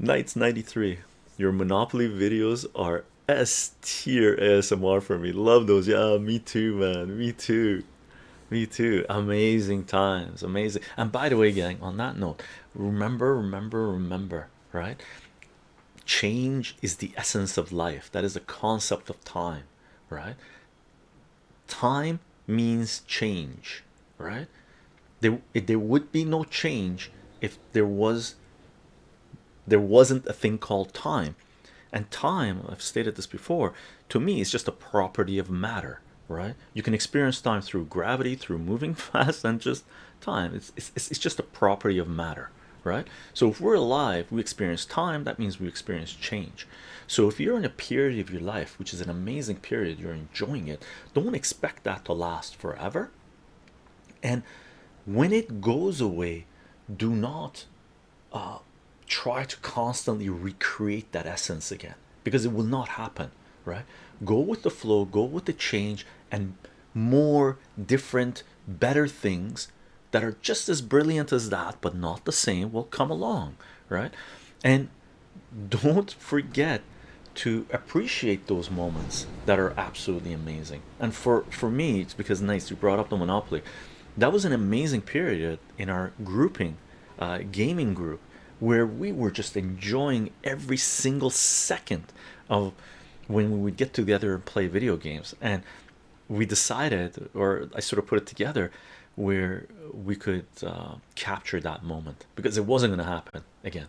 Knights 93 your Monopoly videos are S tier ASMR for me. Love those. Yeah, me too, man. Me too. Me too. Amazing times. Amazing. And by the way, gang, on that note, remember, remember, remember, right? Change is the essence of life. That is the concept of time, right? Time means change, right? There, there would be no change if there was there wasn't a thing called time. And time i've stated this before to me is just a property of matter right? You can experience time through gravity through moving fast and just time. It's, it's it's just a property of matter right? So if we're alive we experience time that means we experience change. So if you're in a period of your life which is an amazing period you're enjoying it don't expect that to last forever. And when it goes away do not uh, try to constantly recreate that essence again because it will not happen right? Go with the flow go with the change and more different better things that are just as brilliant as that but not the same will come along right? And don't forget to appreciate those moments that are absolutely amazing. And for for me it's because nice you brought up the monopoly. That was an amazing period in our grouping uh, gaming group where we were just enjoying every single second of when we would get together and play video games. And we decided or I sort of put it together where we could uh, capture that moment. Because it wasn't going to happen again